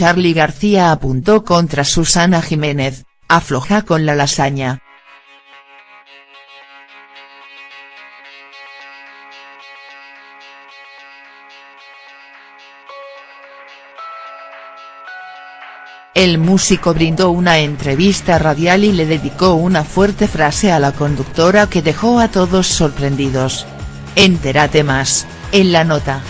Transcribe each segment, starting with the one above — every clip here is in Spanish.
Charly García apuntó contra Susana Jiménez, afloja con la lasaña. El músico brindó una entrevista radial y le dedicó una fuerte frase a la conductora que dejó a todos sorprendidos. Entérate más, en la nota.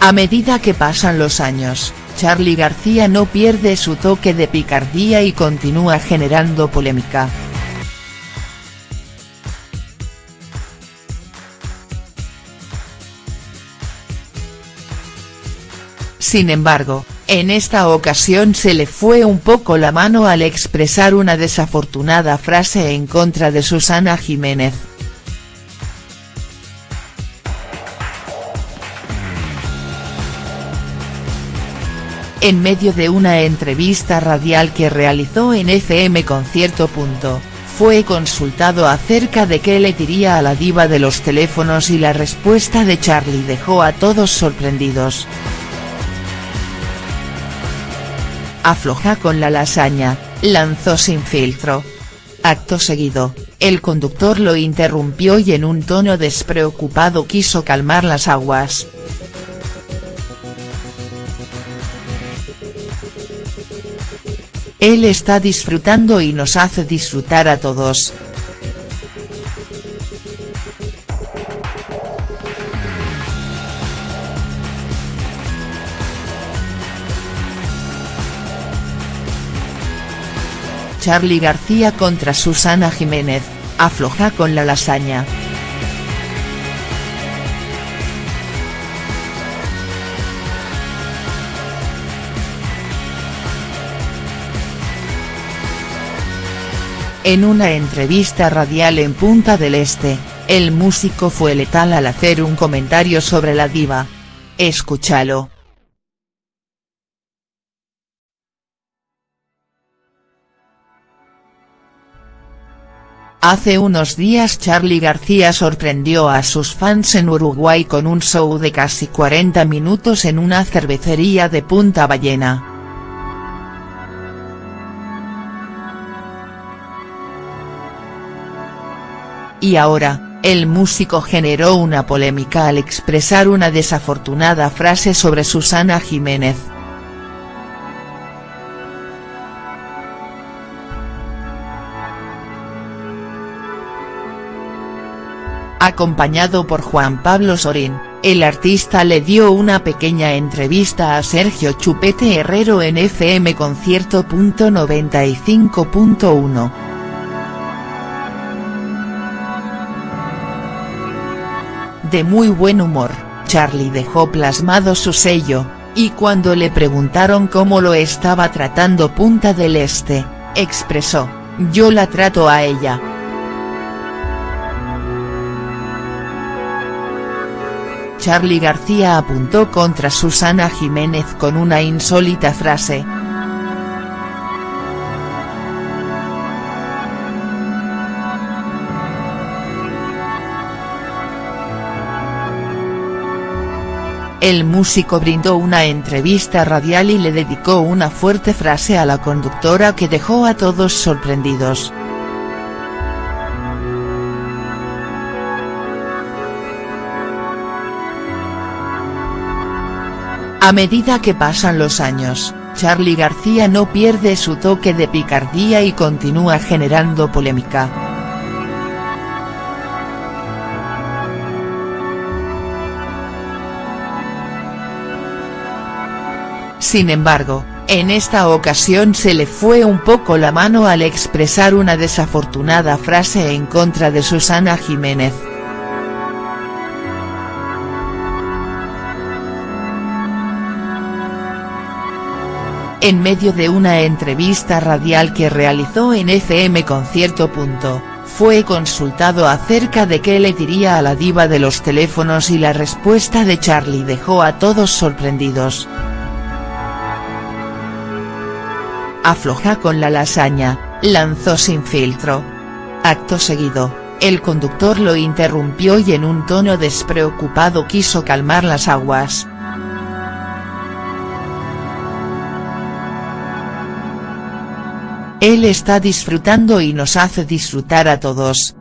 A medida que pasan los años, Charly García no pierde su toque de picardía y continúa generando polémica. Sin embargo, en esta ocasión se le fue un poco la mano al expresar una desafortunada frase en contra de Susana Jiménez. En medio de una entrevista radial que realizó en FM Concierto. Fue consultado acerca de qué le diría a la diva de los teléfonos y la respuesta de Charlie dejó a todos sorprendidos. afloja con la lasaña, lanzó sin filtro. Acto seguido, el conductor lo interrumpió y en un tono despreocupado quiso calmar las aguas. Él está disfrutando y nos hace disfrutar a todos. Charly García contra Susana Jiménez, afloja con la lasaña. En una entrevista radial en Punta del Este, el músico fue letal al hacer un comentario sobre la diva. Escúchalo. Hace unos días Charly García sorprendió a sus fans en Uruguay con un show de casi 40 minutos en una cervecería de Punta Ballena. Y ahora, el músico generó una polémica al expresar una desafortunada frase sobre Susana Jiménez. Acompañado por Juan Pablo Sorín, el artista le dio una pequeña entrevista a Sergio Chupete Herrero en FM Concierto.95.1. De muy buen humor, Charlie dejó plasmado su sello, y cuando le preguntaron cómo lo estaba tratando Punta del Este, expresó, yo la trato a ella. Charly García apuntó contra Susana Jiménez con una insólita frase. El músico brindó una entrevista radial y le dedicó una fuerte frase a la conductora que dejó a todos sorprendidos. A medida que pasan los años, Charly García no pierde su toque de picardía y continúa generando polémica. Sin embargo, en esta ocasión se le fue un poco la mano al expresar una desafortunada frase en contra de Susana Jiménez. en medio de una entrevista radial que realizó en FM Concierto. Fue consultado acerca de qué le diría a la diva de los teléfonos y la respuesta de Charlie dejó a todos sorprendidos. Afloja con la lasaña, lanzó sin filtro. Acto seguido, el conductor lo interrumpió y en un tono despreocupado quiso calmar las aguas. Él está disfrutando y nos hace disfrutar a todos.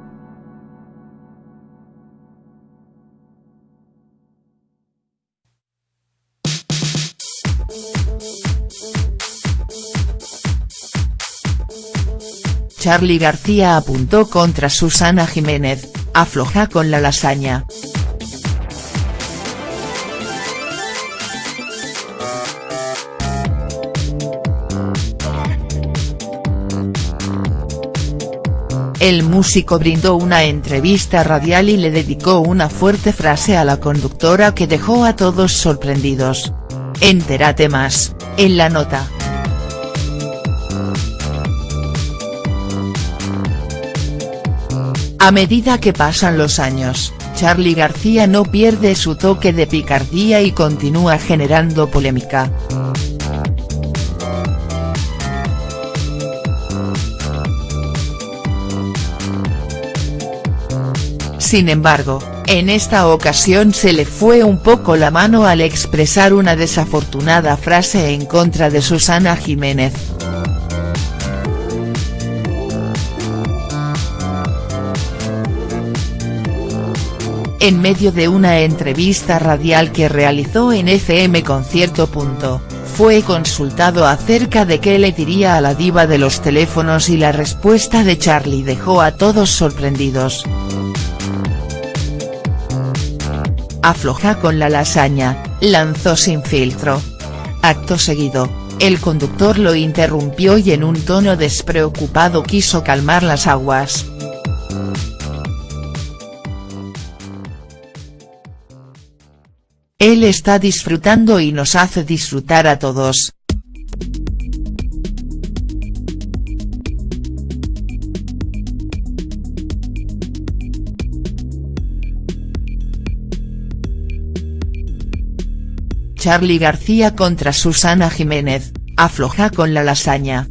Charly García apuntó contra Susana Jiménez, afloja con la lasaña. El músico brindó una entrevista radial y le dedicó una fuerte frase a la conductora que dejó a todos sorprendidos. Entérate más, en la nota. A medida que pasan los años, Charly García no pierde su toque de picardía y continúa generando polémica. Sin embargo, en esta ocasión se le fue un poco la mano al expresar una desafortunada frase en contra de Susana Jiménez. En medio de una entrevista radial que realizó en FM Concierto. Fue consultado acerca de qué le diría a la diva de los teléfonos y la respuesta de Charlie dejó a todos sorprendidos. Afloja con la lasaña, lanzó sin filtro. Acto seguido, el conductor lo interrumpió y en un tono despreocupado quiso calmar las aguas. Él está disfrutando y nos hace disfrutar a todos. Charly García contra Susana Jiménez, afloja con la lasaña.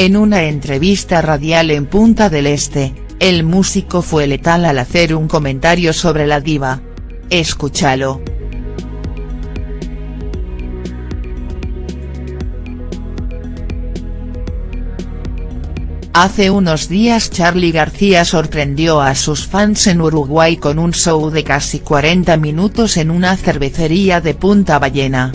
En una entrevista radial en Punta del Este, el músico fue letal al hacer un comentario sobre la diva. Escúchalo. Hace unos días Charly García sorprendió a sus fans en Uruguay con un show de casi 40 minutos en una cervecería de Punta Ballena.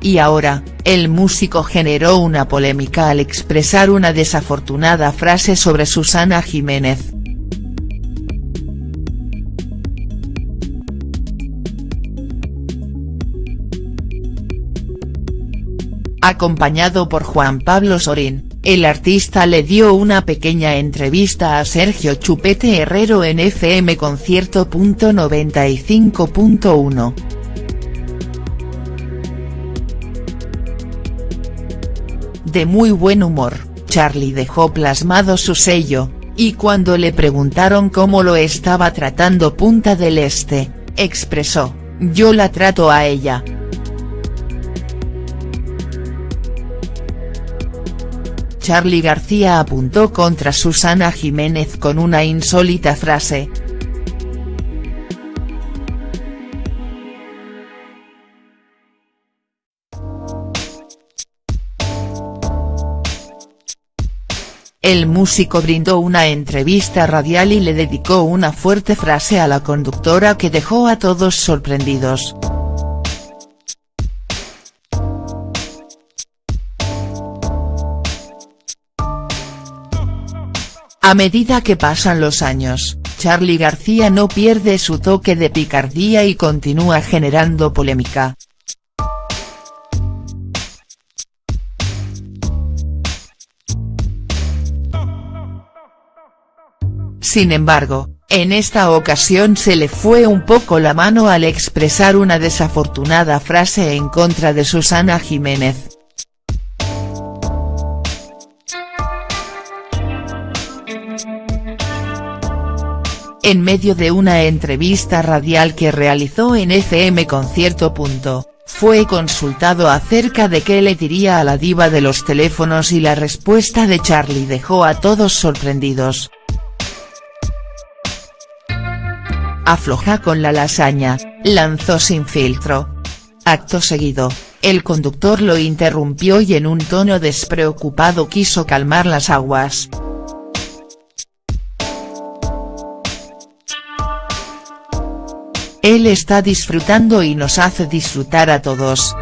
Y ahora, el músico generó una polémica al expresar una desafortunada frase sobre Susana Jiménez. Acompañado por Juan Pablo Sorín, el artista le dio una pequeña entrevista a Sergio Chupete Herrero en FM Concierto.95.1. De muy buen humor, Charlie dejó plasmado su sello, y cuando le preguntaron cómo lo estaba tratando Punta del Este, expresó, yo la trato a ella. Charly García apuntó contra Susana Jiménez con una insólita frase, El músico brindó una entrevista radial y le dedicó una fuerte frase a la conductora que dejó a todos sorprendidos. A medida que pasan los años, Charly García no pierde su toque de picardía y continúa generando polémica. Sin embargo, en esta ocasión se le fue un poco la mano al expresar una desafortunada frase en contra de Susana Jiménez. en medio de una entrevista radial que realizó en FM Concierto. Fue consultado acerca de qué le diría a la diva de los teléfonos y la respuesta de Charlie dejó a todos sorprendidos. Afloja con la lasaña, lanzó sin filtro. Acto seguido, el conductor lo interrumpió y en un tono despreocupado quiso calmar las aguas. Él está disfrutando y nos hace disfrutar a todos,